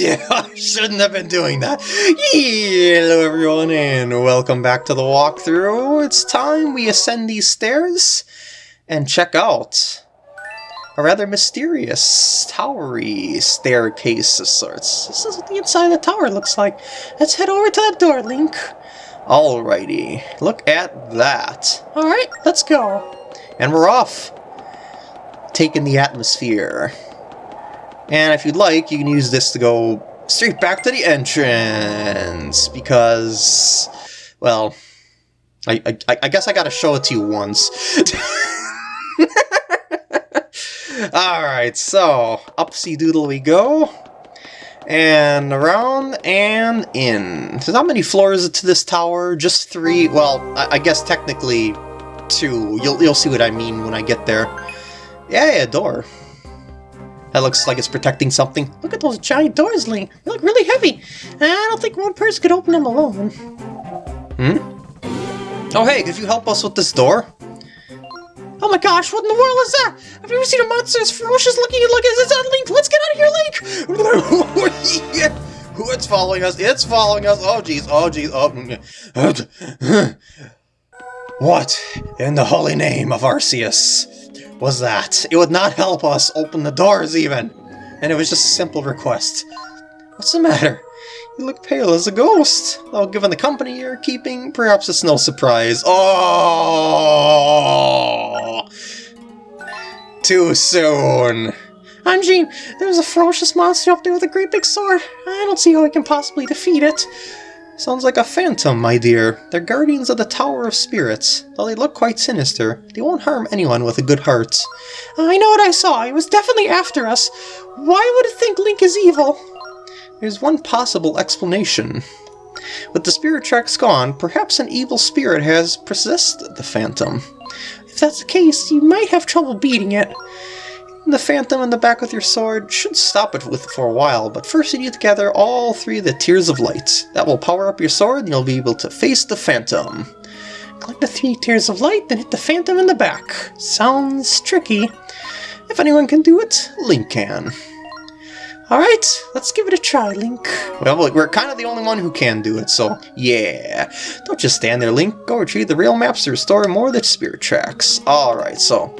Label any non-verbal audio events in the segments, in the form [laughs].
yeah, [laughs] I shouldn't have been doing that. Hello everyone and welcome back to the walkthrough. It's time we ascend these stairs and check out a rather mysterious, towery staircase of sorts. This is what the inside of the tower looks like. Let's head over to that door, Link. Alrighty, look at that. Alright, let's go. And we're off. Taking the atmosphere. And if you'd like, you can use this to go straight back to the entrance, because, well, I, I, I guess I gotta show it to you once. [laughs] Alright, so, upsy doodle we go, and around and in. So how many floors to this tower? Just three? Well, I, I guess technically two. You'll, you'll see what I mean when I get there. Yeah, yeah, door. That looks like it's protecting something. Look at those giant doors, Link. They look really heavy. I don't think one person could open them alone. Hmm? Oh, hey, could you help us with this door? Oh my gosh, what in the world is that? Have you ever seen a monster as ferocious looking like is that Link? Let's get out of here, Link! [laughs] It's following us, it's following us. Oh jeez, oh jeez, oh. [laughs] What in the holy name of Arceus was that? It would not help us open the doors even! And it was just a simple request. What's the matter? You look pale as a ghost. Though given the company you're keeping, perhaps it's no surprise. Oh! Too soon. Anjean. there's a ferocious monster up there with a great big sword. I don't see how we can possibly defeat it. Sounds like a phantom, my dear. They're guardians of the Tower of Spirits. Though they look quite sinister, they won't harm anyone with a good heart. I know what I saw. It was definitely after us. Why would it think Link is evil? There's one possible explanation. With the spirit tracks gone, perhaps an evil spirit has possessed the Phantom. If that's the case, you might have trouble beating it. The Phantom in the back with your sword should stop it with for a while, but first you need to gather all three of the Tears of Light. That will power up your sword and you'll be able to face the Phantom. Collect the three Tears of Light, then hit the Phantom in the back. Sounds tricky. If anyone can do it, Link can. Alright, let's give it a try, Link. Well, we're kind of the only one who can do it, so yeah. Don't just stand there, Link. Go retrieve the real maps to restore more of the spirit tracks. Alright, so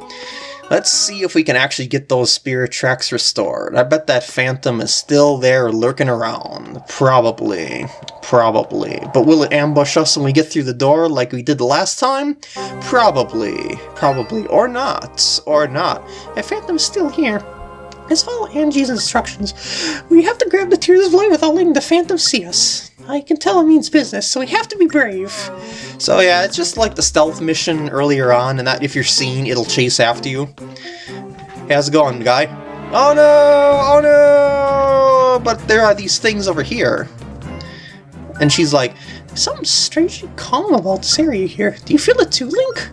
let's see if we can actually get those spirit tracks restored. I bet that phantom is still there lurking around. Probably. Probably. But will it ambush us when we get through the door like we did the last time? Probably. Probably. Or not. Or not. A phantom's still here. Let's follow Anjean's instructions. We have to grab the Tears of Light without letting the Phantom see us. I can tell it means business, so we have to be brave. So yeah, it's just like the stealth mission earlier on, and that if you're seen, it'll chase after you. how's it going, guy? Oh no! Oh no! But there are these things over here. And she's like, There's something strangely calm about this area here. Do you feel it too, Link?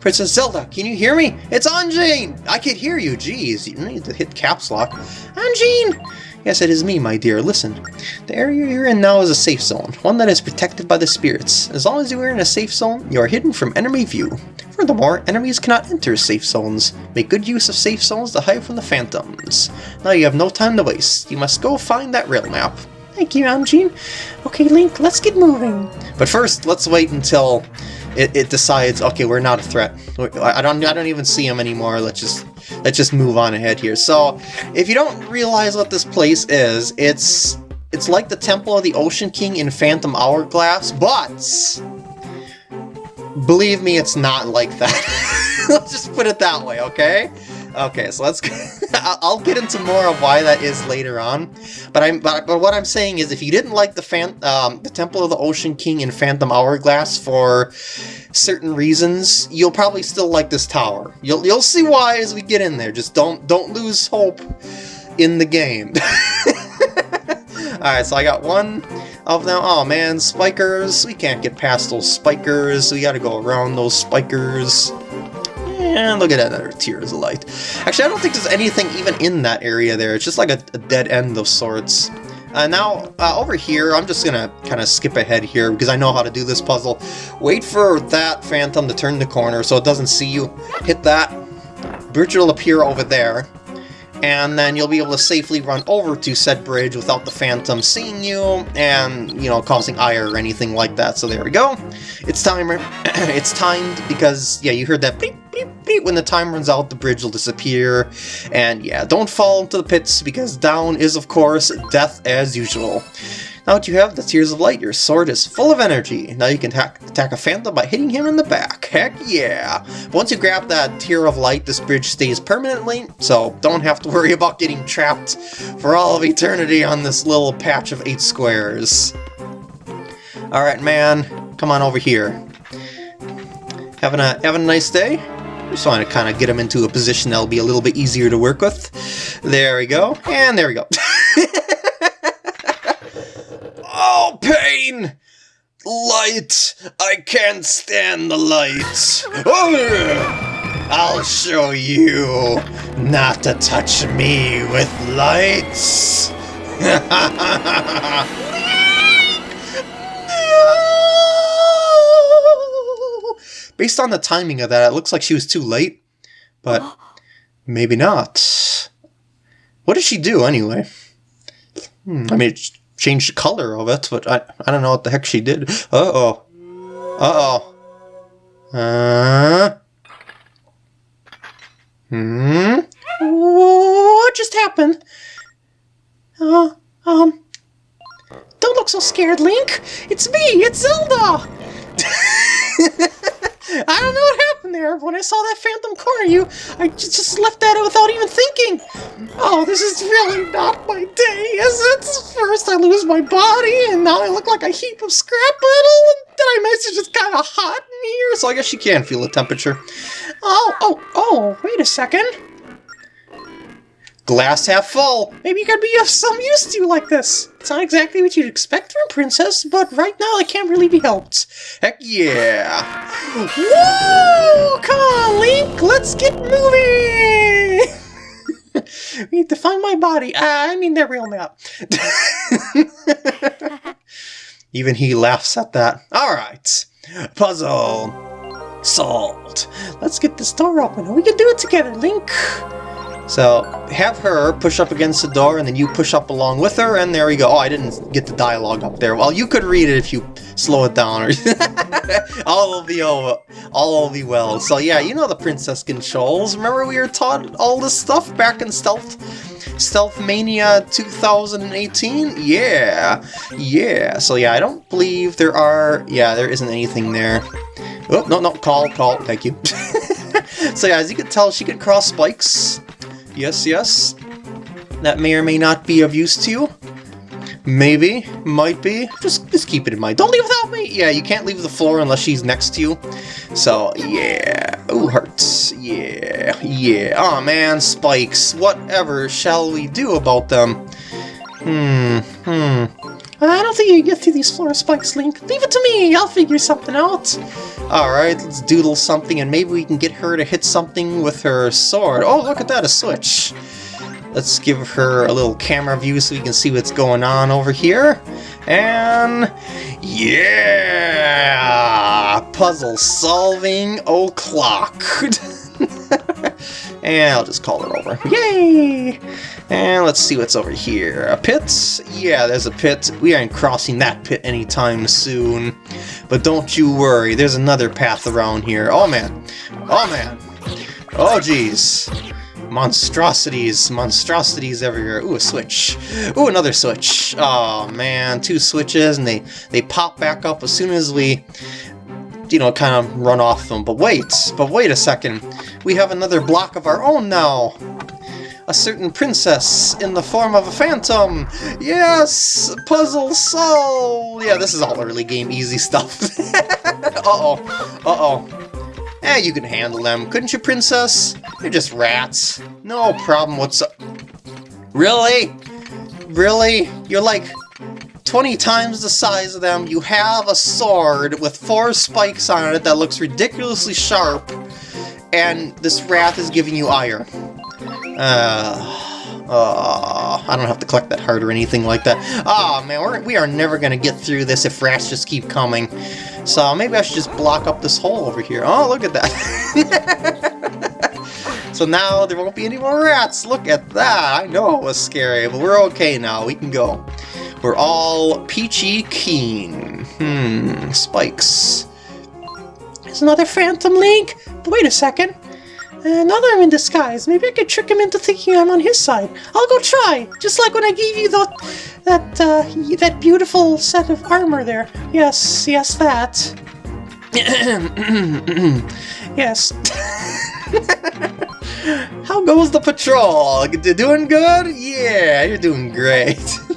Princess Zelda, can you hear me? It's Anjean! I can hear you, jeez. You need to hit caps lock. Anjean! Yes, it is me, my dear. Listen, the area you're in now is a safe zone, one that is protected by the spirits. As long as you are in a safe zone, you are hidden from enemy view. Furthermore, enemies cannot enter safe zones. Make good use of safe zones to hide from the phantoms. Now you have no time to waste. You must go find that rail map. Thank you, Anjean. Okay, Link, let's get moving. But first, let's wait until it, it decides, okay, we're not a threat. I don't, I don't even see him anymore. Let's just, let's just move on ahead here. So, if you don't realize what this place is, it's, it's like the Temple of the Ocean King in Phantom Hourglass, but believe me, it's not like that. [laughs] Let's just put it that way, okay? Okay, so let's. [laughs] I'll get into more of why that is later on, but I'm. But, but what I'm saying is, if you didn't like the fan, um, the Temple of the Ocean King and Phantom Hourglass for certain reasons, you'll probably still like this tower. You'll you'll see why as we get in there. Just don't don't lose hope in the game. [laughs] Alright, so I got one of them. Oh man, spikers. We can't get past those spikers. We gotta go around those spikers. And look at that, another Tears of Light. Actually, I don't think there's anything even in that area there. It's just like a, a dead end of sorts. Uh, now, uh, over here, I'm just gonna kind of skip ahead here because I know how to do this puzzle. Wait for that Phantom to turn the corner so it doesn't see you. Hit that. Bridge will appear over there. and then you'll be able to safely run over to said bridge without the Phantom seeing you and, you know, causing ire or anything like that. So there we go. It's timer. [clears throat] it's timed because, yeah, you heard that beep, When the time runs out, the bridge will disappear. And yeah, don't fall into the pits because down is, of course, death as usual. Now that you have, the Tears of Light. Your sword is full of energy. Now you can attack, a Phantom by hitting him in the back. Heck yeah! Once you grab that Tear of Light, this bridge stays permanently, so don't have to worry about getting trapped for all of eternity on this little patch of eight squares. Alright, man. Come on over here. Having a, having a nice day? Just want to kind of get him into a position that'll be a little bit easier to work with. There we go. And there we go. [laughs] oh, pain! Light! I can't stand the light! Oh, I'll show you not to touch me with lights! [laughs] [laughs] Ah! Based on the timing of that, it looks like she was too late, but [gasps] maybe not. What did she do anyway? Hmm, I mean, it changed the color of it, but I, I don't know what the heck she did. Uh-oh. Uh-oh. Uh... Hmm? What just happened? Uh, um... Don't look so scared, Link! It's me! It's Zelda! [laughs] When I saw that phantom corner you, I just left that out without even thinking. Oh, this is really not my day, is it? First I lose my body, and now I look like a heap of scrap metal, and then I mentioned it's kind of hot in here, so I guess you can feel the temperature. Oh, oh, oh, wait a second. Glass half full. Maybe you could be of some use to you like this. It's not exactly what you'd expect from a princess, but right now it can't really be helped. Heck yeah. Woo! Come on, Link, let's get moving! [laughs] we need to find my body. Uh, I mean their real map. [laughs] Even he laughs at that. Alright. Puzzle. Solved. Let's get this door open and we can do it together, Link. So have her push up against the door and then you push up along with her and there we go. Oh, I didn't get the dialogue up there. Well, you could read it if you slow it down. or [laughs] all will be over. All will be well. So yeah, you know the princess controls. Remember we were taught all this stuff back in Stealth Stealth Mania 2018? Yeah. Yeah. So yeah, I don't believe there are... Yeah, there isn't anything there. Oh, no, no, call, call, thank you. [laughs] so yeah, as you can tell, she can cross spikes. Yes, yes. That may or may not be of use to you. Maybe, might be. Just, just keep it in mind. Don't leave without me! Yeah, you can't leave the floor unless she's next to you. So, yeah. Ooh, hearts. Yeah, yeah. oh, man, spikes. Whatever shall we do about them? Hmm, hmm. Uh, I don't think you can get through these floor spikes, Link. Leave it to me! I'll figure something out. Alright, let's doodle something and maybe we can get her to hit something with her sword. Oh, look at that, a switch. Let's give her a little camera view so we can see what's going on over here. And... Yeah! Puzzle solving o'clock. [laughs] and I'll just call it over. Yay! And let's see what's over here. A pit? Yeah, there's a pit. We aren't crossing that pit anytime soon. But don't you worry, there's another path around here. Oh man. Oh man. Oh jeez. Monstrosities, monstrosities everywhere. Ooh, a switch. Ooh, another switch. Oh man, two switches and they, they pop back up as soon as we you know, kind of run off them. But wait, but wait a second. We have another block of our own now a certain princess in the form of a phantom. Yes! Puzzle solved! Yeah, this is all early game easy stuff. [laughs] Uh-oh. Uh-oh. Eh, you can handle them. Couldn't you, princess? They're just rats. No problem what's up. Really? Really? You're like 20 times the size of them. You have a sword with four spikes on it that looks ridiculously sharp. And this wrath is giving you ire. Uh, uh, I don't have to collect that heart or anything like that. Oh man, we're, we are never going to get through this if rats just keep coming. So maybe I should just block up this hole over here. Oh, look at that. [laughs] so now there won't be any more rats. Look at that. I know it was scary, but we're okay now. We can go. We're all peachy keen. Hmm, spikes. There's another Phantom Link. Wait a second. Another in disguise. Maybe I could trick him into thinking I'm on his side. I'll go try. Just like when I gave you the that uh, that beautiful set of armor there. Yes, yes, that. [coughs] yes. How goes the patrol? Doing good? Yeah, you're doing great. [laughs]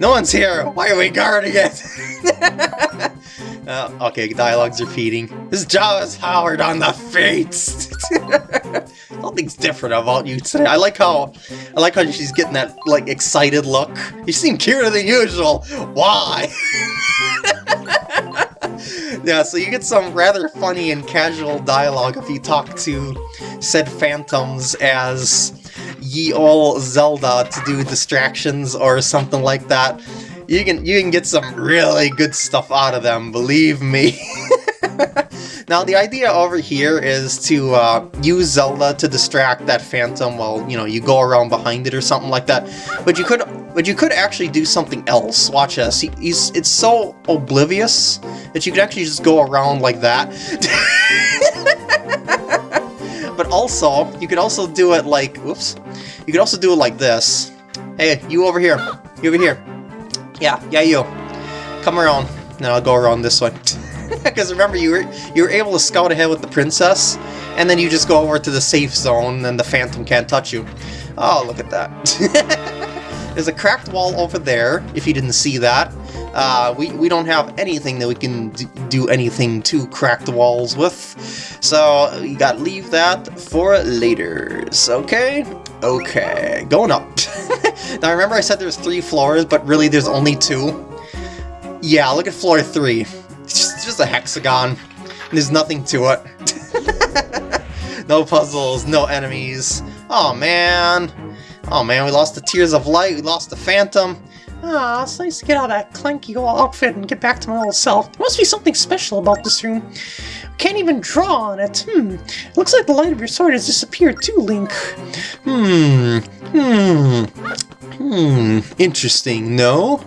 no one's here. Why are we guarding it? [laughs] Uh, okay, dialogue's repeating. This jaw is Howard on the face. [laughs] Nothing's different about you today. I like how I like how she's getting that like excited look. You seem cuter than usual. Why? [laughs] yeah, so you get some rather funny and casual dialogue if you talk to said phantoms as ye ol' Zelda to do distractions or something like that you can you can get some really good stuff out of them, believe me. [laughs] now the idea over here is to uh, use Zelda to distract that phantom while you know you go around behind it or something like that. But you could but you could actually do something else. Watch this. He, he's it's so oblivious that you could actually just go around like that. [laughs] but also you could also do it like oops. You could also do it like this. Hey, you over here. You over here. Yeah, yeah, you. Come around. Then I'll go around this way. [laughs] Because remember, you were you were able to scout ahead with the princess, and then you just go over to the safe zone, and the phantom can't touch you. Oh, look at that. [laughs] There's a cracked wall over there, if you didn't see that. Uh, we, we don't have anything that we can do anything to crack the walls with, so you gotta leave that for later. Okay? Okay, going up. [laughs] now remember I said there's three floors, but really there's only two? Yeah, look at floor three. It's just, just a hexagon. There's nothing to it. [laughs] no puzzles, no enemies. Oh man. Oh man, we lost the Tears of Light, we lost the Phantom. Ah, it's nice to get out of that clanky old outfit and get back to my old self. There must be something special about this room. Can't even draw on it. Hmm. Looks like the light of your sword has disappeared too, Link. Hmm. Hmm. Hmm, interesting, no?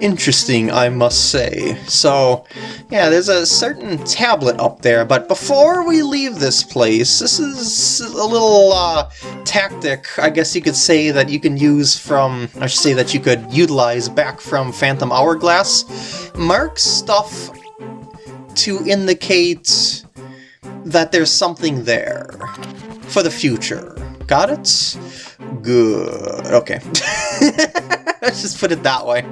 Interesting, I must say. So, yeah, there's a certain tablet up there, but before we leave this place, this is a little uh, tactic, I guess you could say, that you can use from, I should say that you could utilize back from Phantom Hourglass. Mark stuff to indicate that there's something there for the future. Got it? Good. Okay. [laughs] Let's just put it that way.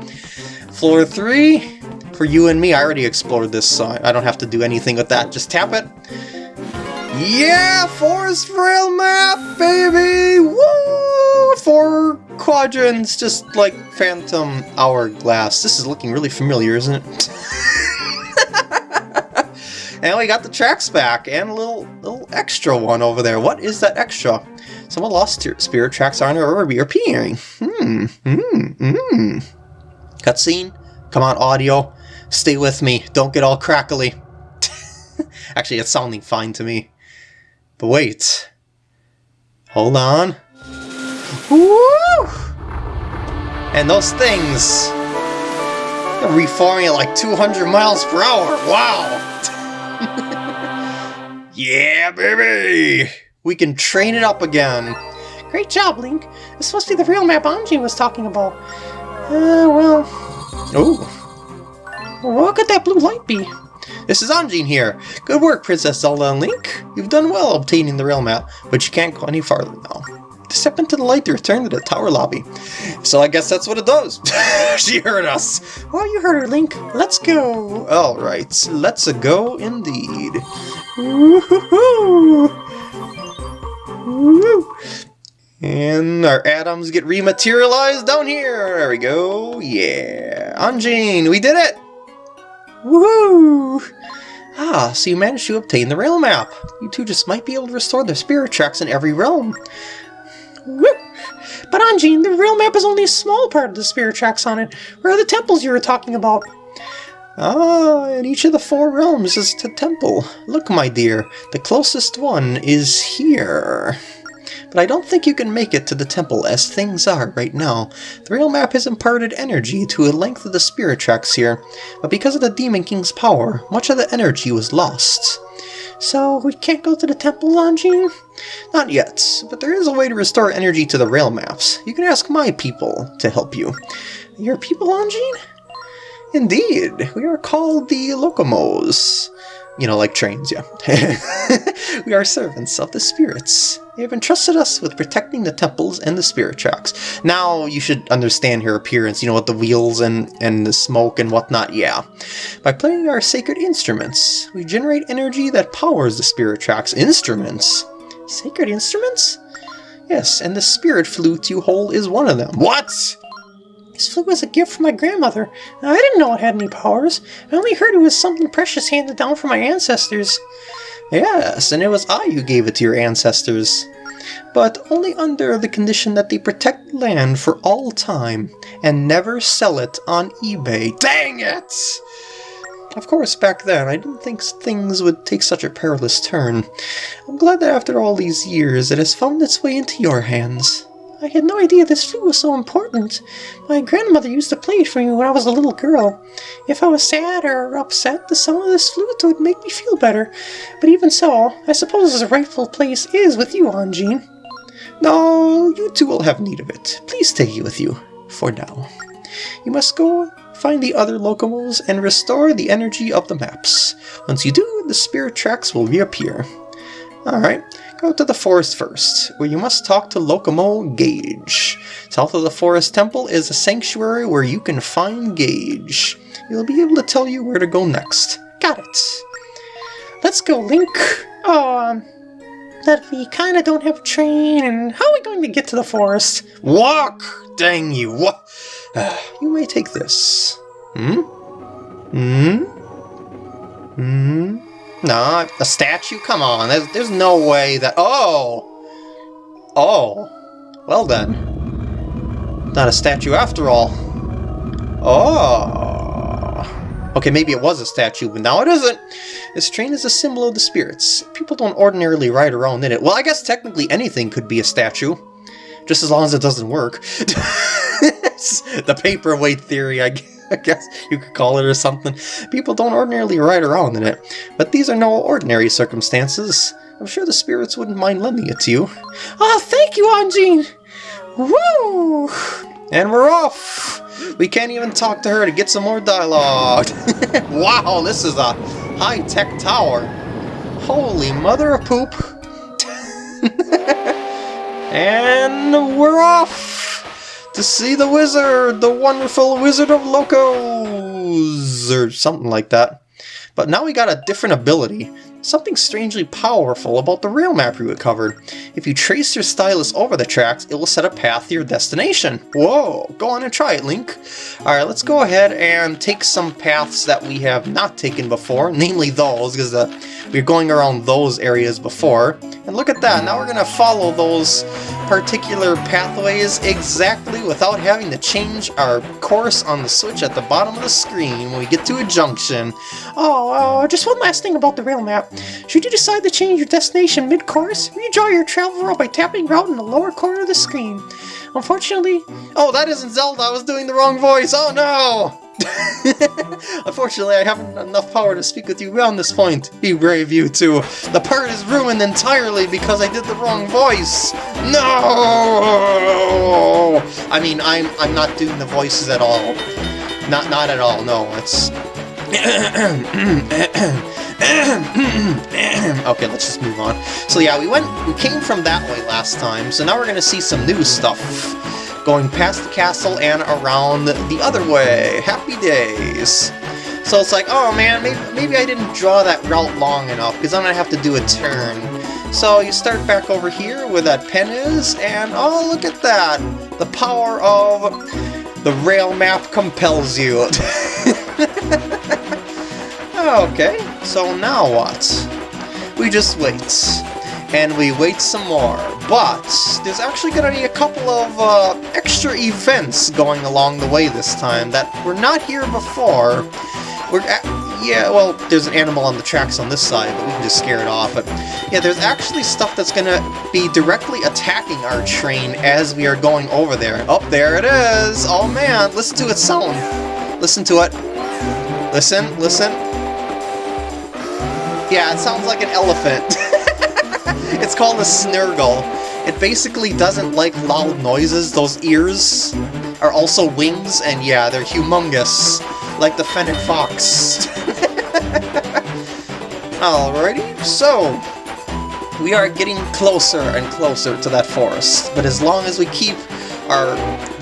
Floor 3, for you and me, I already explored this, so I don't have to do anything with that. Just tap it. Yeah! Forest Rail map, baby! Woo! Four quadrants, just like Phantom Hourglass. This is looking really familiar, isn't it? [laughs] and we got the tracks back, and a little, little extra one over there. What is that extra? Someone lost spirit tracks on or reappearing. Hmm, hmm, hmm. Cutscene? Come on, audio. Stay with me. Don't get all crackly. [laughs] Actually, it's sounding fine to me. But wait. Hold on. Woo! And those things... They're reforming at like 200 miles per hour. Wow! [laughs] yeah, baby! We can train it up again. Great job, Link. This must be the real map Anjean was talking about. Uh, well... Oh. What could that blue light be? This is Anjean here. Good work, Princess Zelda and Link. You've done well obtaining the rail map, but you can't go any farther now. Step into the light to return to the tower lobby. So I guess that's what it does. [laughs] she heard us. Oh, you heard her, Link. Let's go. Alright, let's go indeed. And our atoms get rematerialized down here. There we go. Yeah. Anjean, we did it! Woohoo! Ah, so you managed to obtain the rail map. You two just might be able to restore the spirit tracks in every realm. Woo! But Anjean, the rail map is only a small part of the spirit tracks on it. Where are the temples you were talking about? Ah, in each of the four realms is a temple. Look, my dear, the closest one is here. But I don't think you can make it to the temple as things are right now. The rail map has imparted energy to a length of the spirit tracks here, but because of the Demon King's power, much of the energy was lost. So we can't go to the temple, Anjean? Not yet, but there is a way to restore energy to the rail maps. You can ask my people to help you. Your people, Anjean? Indeed, we are called the Lokomos. You know, like trains, yeah. [laughs] we are servants of the spirits. They have entrusted us with protecting the temples and the spirit tracks. Now you should understand her appearance, you know, with the wheels and, and the smoke and whatnot, yeah. By playing our sacred instruments, we generate energy that powers the spirit tracks. Instruments? Sacred instruments? Yes, and the spirit flute you hold is one of them. What? This flute was a gift from my grandmother. I didn't know it had any powers. I only heard it was something precious handed down from my ancestors. Yes, and it was I who gave it to your ancestors. But only under the condition that they protect land for all time and never sell it on eBay. Dang it! Of course, back then, I didn't think things would take such a perilous turn. I'm glad that after all these years, it has found its way into your hands. I had no idea this flute was so important. My grandmother used to play it for me when I was a little girl. If I was sad or upset, the sound of this flute would make me feel better. But even so, I suppose its rightful place is with you, Anjean. No, you two will have need of it. Please take it with you, for now. You must go find the other Lokomos and restore the energy of the maps. Once you do, the spirit tracks will reappear. Alright, Go to the forest first, where you must talk to Lokomo Gage. South of the Forest Temple is a sanctuary where you can find Gage. He'll be able to tell you where to go next. Got it. Let's go, Link. Um, that we kinda don't have a train, and how are we going to get to the forest? Walk! Dang you, what? [sighs] Uh, you may take this. Hmm? Hmm? Hmm? No, a statue? Come on, there's, there's no way that... Oh! Oh. Well then. Not a statue after all. Oh. Okay, maybe it was a statue, but now it isn't. This train is a symbol of the spirits. People don't ordinarily ride around in it. Well, I guess technically anything could be a statue. Just as long as it doesn't work. [laughs] the paperweight theory, I guess. [laughs] I guess you could call it or something. People don't ordinarily ride around in it, but these are no ordinary circumstances. I'm sure the spirits wouldn't mind lending it to you. Oh, thank you, Anjean! Woo! And we're off! We can't even talk to her to get some more dialogue. [laughs] wow, this is a high-tech tower. Holy mother of poop. [laughs] and we're off! To see the wizard, the wonderful Wizard of Locos, or something like that. But now we got a different ability, something strangely powerful about the rail map we recovered. If you trace your stylus over the tracks, it will set a path to your destination. Whoa, go on and try it, Link. Alright, let's go ahead and take some paths that we have not taken before, [laughs] namely those, because we are going around those areas before. And look at that, now we're going to follow those particular pathways exactly without having to change our course on the switch at the bottom of the screen when we get to a junction. Oh, uh, just one last thing about the rail map. Should you decide to change your destination mid-course, redraw your travel route by tapping route in the lower corner of the screen. Unfortunately... Oh, that isn't Zelda, I was doing the wrong voice, oh no! [laughs] Unfortunately, I haven't enough power to speak with you beyond this point. Be brave, you two. The part is ruined entirely because I did the wrong voice. No! I mean, I'm I'm not doing the voices at all. Not not at all. No, it's. [coughs] okay, let's just move on. So yeah, we went, we came from that way last time, so now we're gonna see some new stuff going past the castle and around the other way. Happy days! So it's like, oh man, maybe, maybe I didn't draw that route long enough, because I'm going to have to do a turn. So you start back over here where that pen is, and oh, look at that! The power of the rail map compels you. [laughs] okay, so now what? We just wait and we wait some more. But there's actually going to be a couple of uh, extra events going along the way this time that were not here before. We're yeah, well, there's an animal on the tracks on this side, but we can just scare it off. But yeah, there's actually stuff that's gonna be directly attacking our train as we are going over there. Oh, there it is! Oh man, listen to its sound. Listen to it. Listen, listen. Yeah, it sounds like an elephant. [laughs] [laughs] it's called a snurgle. It basically doesn't like loud noises. Those ears are also wings, and yeah, they're humongous, like the fennec fox. [laughs] Alrighty, so we are getting closer and closer to that forest, but as long as we keep our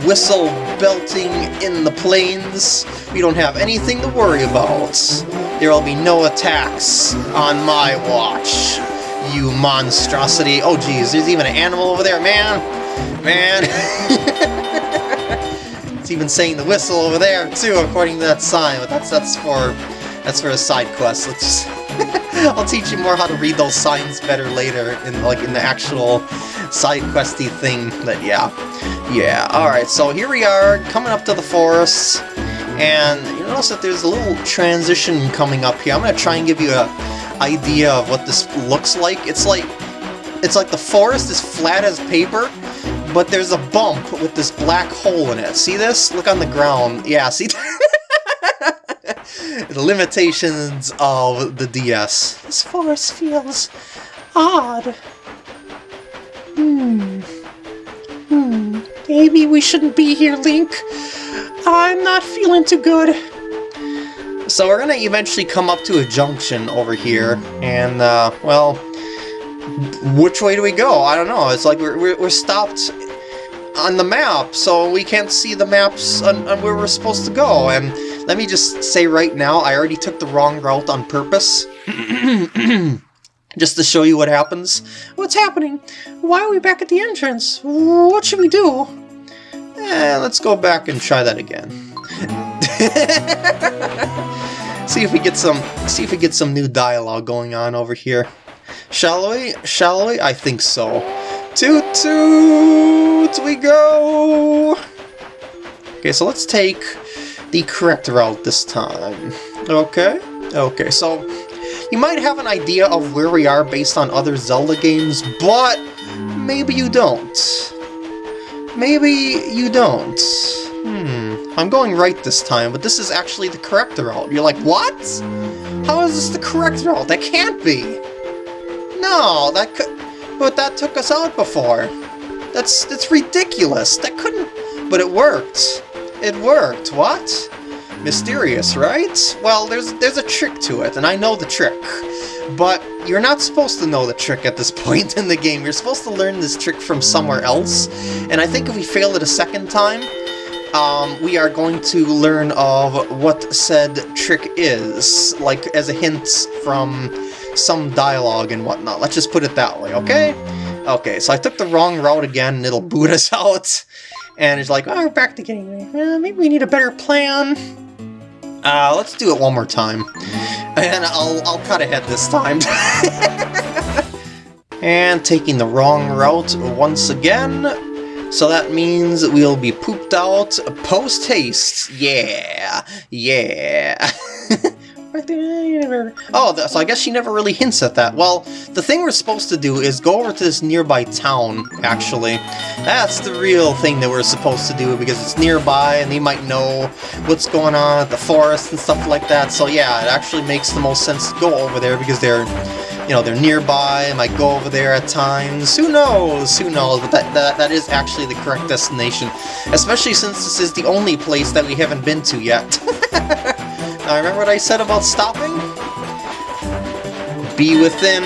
whistle belting in the plains, we don't have anything to worry about. There will be no attacks on my watch, you monstrosity. Oh geez, there's even an animal over there, man! Man! [laughs] it's even saying the whistle over there, too, according to that sign, but that's that's for that's for a side quest. Let's just [laughs] I'll teach you more how to read those signs better later in like in the actual side questy thing. But yeah. Yeah, alright, so here we are, coming up to the forest, and you notice that there's a little transition coming up here. I'm gonna try and give you a idea of what this looks like. It's like it's like the forest is flat as paper, but there's a bump with this black hole in it. See this? Look on the ground. Yeah, see? [laughs] the limitations of the DS. This forest feels odd. Hmm. Hmm. Maybe we shouldn't be here, Link. I'm not feeling too good. So we're gonna eventually come up to a junction over here, and, uh, well, which way do we go? I don't know. It's like we're, we're, stopped on the map, so we can't see the maps on, on where we're supposed to go, and let me just say right now, I already took the wrong route on purpose. [clears throat] just to show you what happens. What's happening? Why are we back at the entrance? What should we do? Eh, let's go back and try that again. [laughs] see if we get some see if we get some new dialogue going on over here. Shall we? Shall we? I think so. Toot toot we go! Okay, so let's take the correct route this time. Okay? Okay, so you might have an idea of where we are based on other Zelda games, but maybe you don't. Maybe you don't. Hmm, I'm going right this time, but this is actually the correct route. You're like, what? How is this the correct route? That can't be! No, that could... But that took us out before. That's, that's ridiculous. That couldn't... But it worked. It worked, what? Mysterious, right? Well, there's there's a trick to it, and I know the trick. But you're not supposed to know the trick at this [laughs] point in the game. You're supposed to learn this trick from somewhere else. And I think if we fail it a second time, um, we are going to learn of what said trick is, like as a hint from some dialogue and whatnot. Let's just put it that way, okay? Okay, so I took the wrong route again, and it'll boot us [laughs] out. And it's like, oh, we're back to getting uh, maybe we need a better plan. Uh, let's do it one more time. And I'll, I'll cut ahead this time. [laughs] and taking the wrong route once again. So that means we'll be pooped out post-haste. Yeah, yeah. [laughs] [laughs] Oh, so I guess she never really hints at that. Well, the thing we're supposed to do is go over to this nearby town, actually. That's the real thing that we're supposed to do, because it's nearby, and they might know what's going on at the forest and stuff like that. So yeah, it actually makes the most sense to go over there, because they're, you know, they're nearby, I might go over there at times. Who knows? Who knows? But that, that, that is actually the correct destination, especially since this is the only place that we haven't been to yet. [laughs] Now remember what I said about stopping? Be within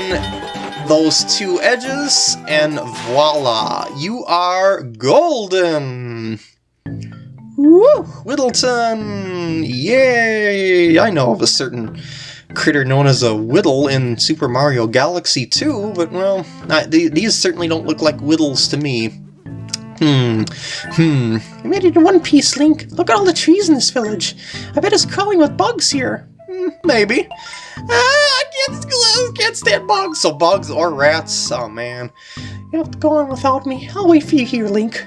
those two edges, and voila! You are golden! Woo! Whittleton! Yay! I know of a certain critter known as a Whittle in Super Mario Galaxy 2, but well, I, these certainly don't look like Whittles to me. Hmm. Hmm. I made it in one piece, Link. Look at all the trees in this village. I bet it's crawling with bugs here. Hmm, maybe. Ah, I can't, I can't stand bugs. So bugs or rats. Oh, man. You have to go on without me. I'll wait for you here, Link.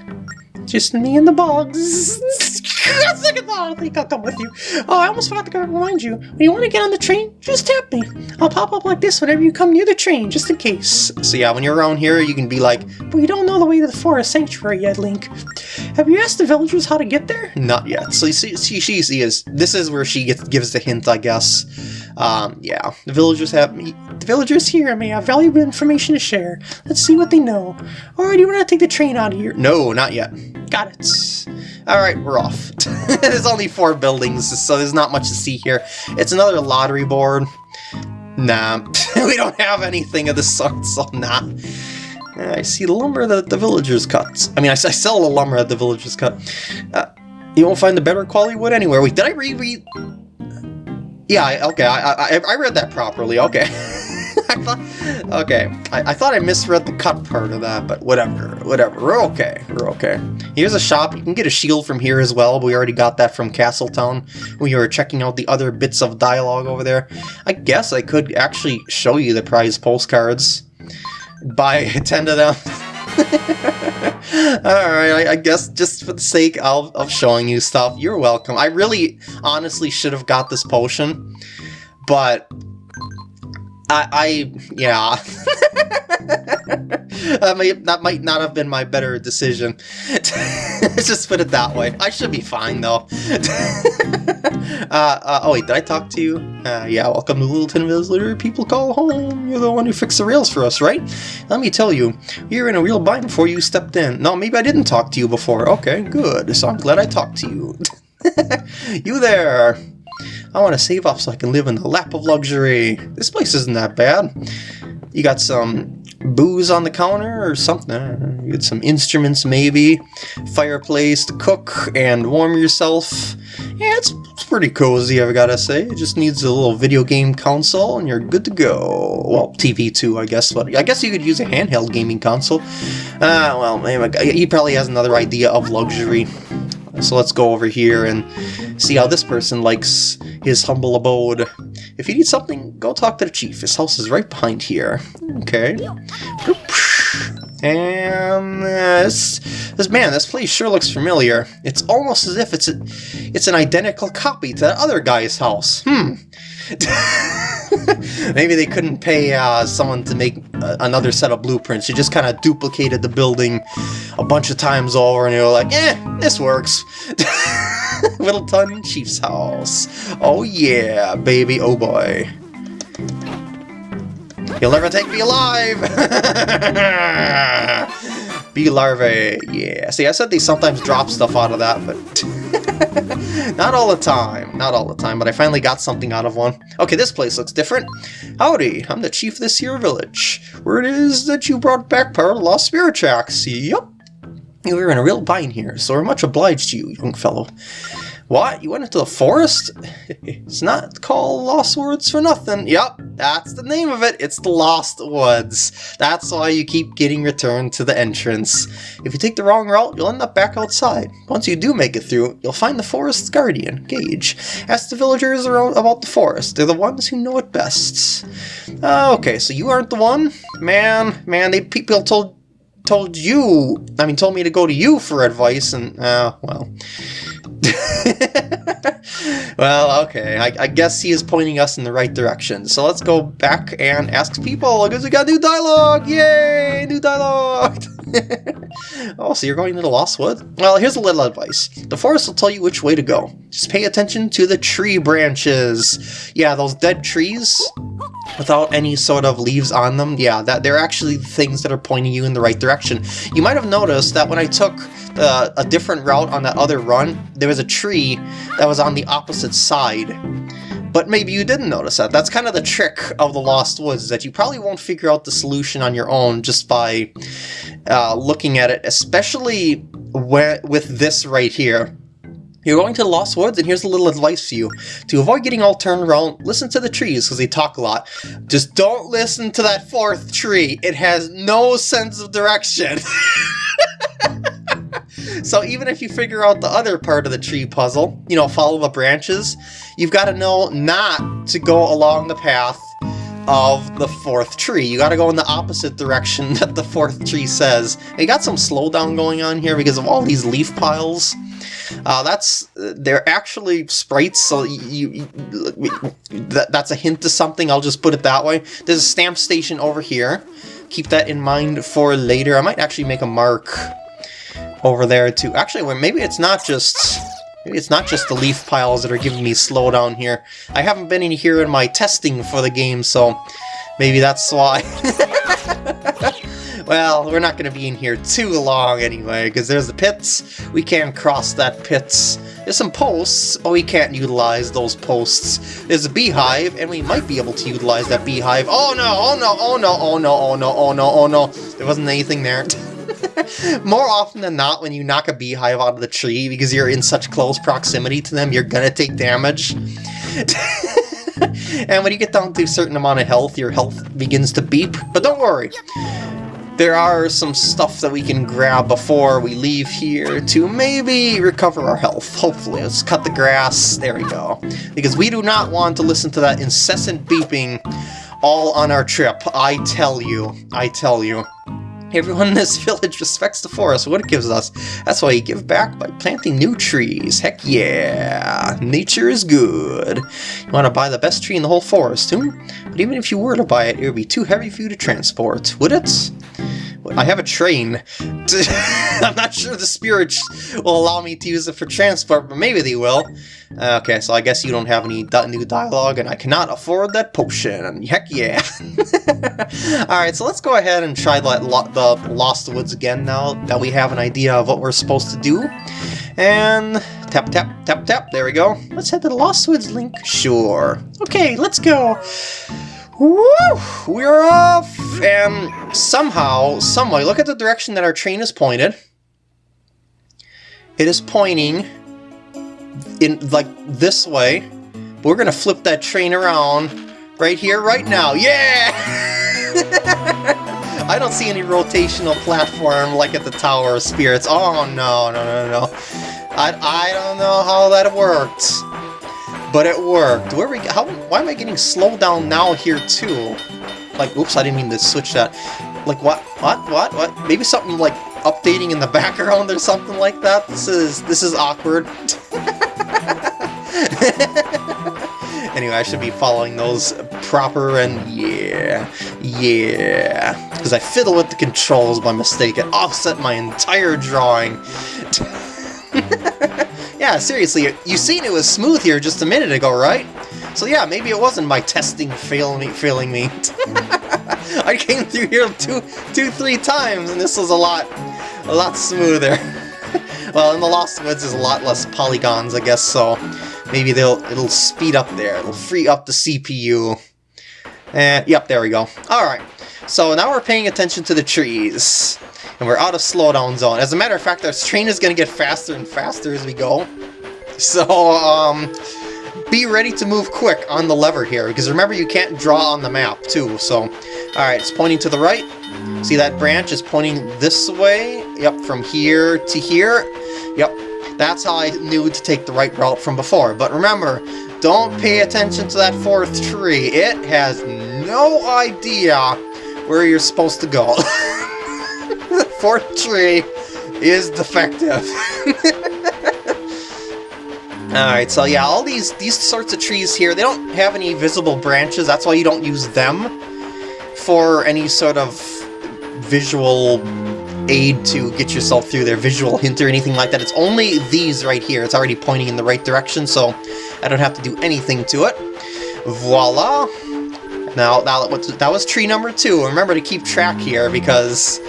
Just me and the bugs. [laughs] [laughs] Second thought, I think I'll come with you. Oh, I almost forgot to remind you. When you want to get on the train, just tap me. I'll pop up like this whenever you come near the train, just in case. So yeah, when you're around here, you can be like, But you don't know the way to the forest sanctuary yet, Link. Have you asked the villagers how to get there? not yet. So you see, she, she, she is, this is where she gets, gives the hint, I guess. Um, yeah, the villagers have, me. The villagers here may have valuable information to share. Let's see what they know. Or do you want to take the train out of here? no, not yet. Got it. Alright, we're off. [laughs] there's only four buildings, so there's not much to see here. It's another lottery board. Nah, [laughs] we don't have anything of the sort, so nah. I see the lumber that the villagers cut. I mean, I, I sell the lumber that the villagers cut. Uh, you won't find the better quality wood anywhere. Wait, did I read? read? Yeah, okay, I, I, I read that properly. Okay. [laughs] [laughs] I thought, okay, I, I thought I misread the cut part of that, but whatever, whatever. We're okay. We're okay. Here's a shop. You can get a shield from here as well. We already got that from Castletown. We were checking out the other bits of dialogue over there. I guess I could actually show you the prize postcards. Buy [laughs] 10 of them. [laughs] Alright, I, I guess just for the sake of, of showing you stuff, you're welcome. I really, honestly should have got this potion, but I, I yeah. [laughs] that, may, that might not have been my better decision. [laughs] Let's just put it that way. I should be fine, though. [laughs] uh, uh, oh, wait, did I talk to you? Uh, yeah, welcome to Whittleton Visitor. People call home. You're the one who fixed the rails for us, right? Let me tell you, you're in a real bind before you stepped in. No, maybe I didn't talk to you before. Okay, good. So I'm glad I talked to you. you there. I want to save up so I can live in the lap of luxury. This place isn't that bad. You got some booze on the counter or something. You get some instruments maybe. Fireplace to cook and warm yourself. Yeah, it's, it's pretty cozy, I've got to say. It just needs a little video game console and you're good to go. Well, TV too, I guess, but I guess you could use a handheld gaming console. Ah, uh, well, he probably has another idea of luxury. So let's go over here and see how this person likes his humble abode. If you need something, go talk to the chief. His house is right behind here. Okay. And this, this man, this place sure looks familiar. It's almost as if it's a, it's an identical copy to that other guy's house. Hmm. [laughs] [laughs] Maybe they couldn't pay uh, someone to make uh, another set of blueprints. You just kind of duplicated the building a bunch of times over, and you're like, eh, this works. [laughs] Whittleton Chief's house. Oh yeah, baby, oh boy. You'll never take me alive! [laughs] Bee larvae, yeah. See, I said they sometimes drop stuff out of that, but... [laughs] not all the time, not all the time, but I finally got something out of one. Okay, this place looks different. Howdy, I'm the chief of this here village. Word is that you brought back part of Lost Spirit Tracks. Yup. You're in a real bind here, so we're much obliged to you, young fellow. What? You went into the forest? [laughs] it's not called Lost Woods for nothing. Yep, that's the name of it. It's the Lost Woods. That's why you keep getting returned to the entrance. If you take the wrong route, you'll end up back outside. Once you do make it through, you'll find the forest's guardian, Gage. Ask the villagers about the forest. They're the ones who know it best. Uh, okay, so you aren't the one? Man, man, they people told told you, I mean, told me to go to you for advice, and, uh, well. [laughs] well, okay, I, I, guess he is pointing us in the right direction. So let's go back and ask people, because we got new dialogue! Yay! New dialogue! [laughs] oh, so you're going to the Lost Wood? Well, here's a little advice. The forest will tell you which way to go. Just pay attention to the tree branches. Yeah, those dead trees without any sort of leaves on them, yeah, that they're actually things that are pointing you in the right direction. You might have noticed that when I took uh, a different route on that other run, there was a tree that was on the opposite side. But maybe you didn't notice that. That's kind of the trick of the Lost Woods, that you probably won't figure out the solution on your own just by uh, looking at it, especially with this right here. You're going to the Lost Woods, and here's a little advice for you. To avoid getting all turned around, listen to the trees, because they talk a lot. Just don't listen to that fourth tree. It has no sense of direction. [laughs] so even if you figure out the other part of the tree puzzle, you know, follow the branches, you've got to know not to go along the path of the fourth tree. You gotta go in the opposite direction [laughs] that the fourth tree says. You got some slowdown going on here because of all these leaf piles. Uh, that's they're actually sprites, so you, you that, that's a hint to something. I'll just put it that way. There's a stamp station over here. Keep that in mind for later. I might actually make a mark over there too. Actually, well, maybe it's not just it's not just the leaf piles that are giving me slowdown here. I haven't been in here in my testing for the game, so maybe that's why. [laughs] well, we're not going to be in here too long anyway, because there's the pits. We can't cross that pits. There's some posts, but we can't utilize those posts. There's a beehive, and we might be able to utilize that beehive. Oh no, oh no, oh no, oh no, oh no, oh no, oh no. There wasn't anything there. [laughs] [laughs] More often than not, when you knock a beehive out of the tree because you're in such close proximity to them, you're gonna take damage. [laughs] and when you get down to a certain amount of health, your health begins to beep. But don't worry. There are some stuff that we can grab before we leave here to maybe recover our health. Hopefully. Let's cut the grass. There we go. Because we do not want to listen to that incessant beeping all on our trip. I tell you. I tell you. Everyone in this [laughs] village respects the forest, what it gives us. That's why you give back by planting new trees. Heck yeah! Nature is good. You want to buy the best tree in the whole forest, too? But even if you were to buy it, it would be too heavy for you to transport, would it? I have a train. [laughs] I'm not sure the spirits will allow me to use it for transport, but maybe they will. Uh, okay, so I guess you don't have any new dialogue, and I cannot afford that potion. Heck yeah. [laughs] Alright, so let's go ahead and try the, the Lost Woods again now that we have an idea of what we're supposed to do. And tap, tap, tap, tap. There we go. Let's head to the Lost Woods, Link. Sure. Okay, let's go. Woo! We're off! And somehow, someway, look at the direction that our train is pointed. It is pointing in, like, this way. We're gonna flip that train around right here, right now. Yeah! [laughs] I don't see any rotational platform like at the Tower of Spirits. Oh, no, no, no, no. I, I don't know how that worked but it worked. Where we? How? Why am I getting slowed down now here too? Like, oops, I didn't mean to switch that. Like, what? What? What? What? Maybe something like updating in the [laughs] background or something like that. This is this is awkward. [laughs] anyway, I should be following those proper and yeah, yeah. Because I fiddle with the controls by mistake and offset my entire drawing. [laughs] Yeah, seriously, you seen it was smooth here just a minute ago, right? So yeah, maybe it wasn't my testing failing me. Failing me. [laughs] I came through here two, two, three times, and this was a lot, a lot smoother. [laughs] well, in the Lost Woods, there's a lot less polygons, I guess. So maybe they'll it'll speed up there. It'll free up the CPU. And eh, yep, there we go. All right. So now we're paying attention to the trees and we're out of slowdown zone. As a matter of fact, our train is going to get faster and faster as we go. [laughs] So, um, be ready to move quick on the lever here, because remember you can't draw on the map, too. So, alright, it's pointing to the right. See that branch is pointing this way? Yep, from here to here. Yep, that's how I knew to take the right route from before. But remember, don't pay attention to that fourth tree. It has no idea where you're supposed to go. [laughs] fourth tree is defective. [laughs] Alright, so yeah, all these, these sorts of trees here, they don't have any visible branches, that's why you don't use them for any sort of visual aid to get yourself through their visual hint or anything like that. It's only these right here. It's already pointing in the right direction, so I don't have to do anything to it. Voila! Now, now that was tree number two. Remember to keep track here, because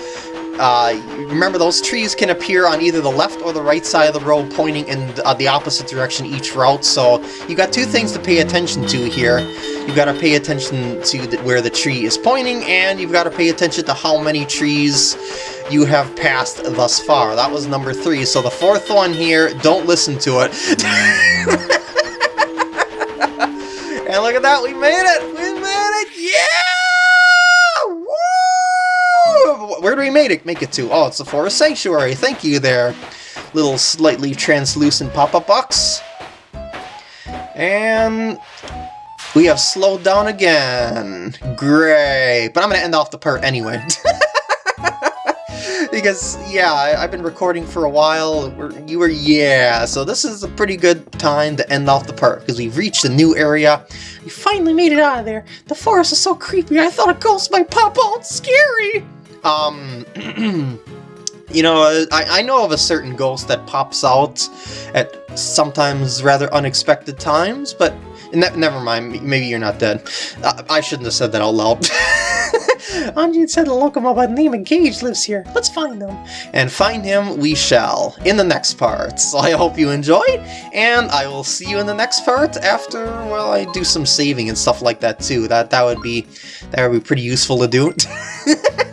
uh, remember, those trees can appear on either the left or the right side of the road, pointing in uh, the opposite direction each route, so you got two things to pay attention to here. You've got to pay attention to the, where the tree is pointing, and you've got to pay attention to how many trees you have passed thus far. That was number three, so the fourth one here, don't listen to it. [laughs] and look at that, we made it! We made it! Yeah! Where do we make it, make it to? Oh, it's the Forest Sanctuary. Thank you there, little slightly translucent pop-up box. And We have slowed down again. Great. But I'm going to end off the part anyway. [laughs] because, yeah, I, have been recording for a while. you were, yeah. So this is a pretty good time to end off the part because we've reached a new area. We finally made it out of there. The forest is so creepy. I thought a ghost might pop out. Scary. Um... [clears throat] you know, I, I know of a certain ghost that pops out at sometimes rather unexpected times, but ne never mind, maybe you're not dead. I, I shouldn't have said that out loud. [laughs] Anjean said a Lokomo by the name of Gage lives here. Let's find him. And find him we shall, in the next part. So I hope you enjoyed, and I will see you in the next part after, well, I do some saving and stuff like that too. That that would be, that would be pretty useful to do. [laughs]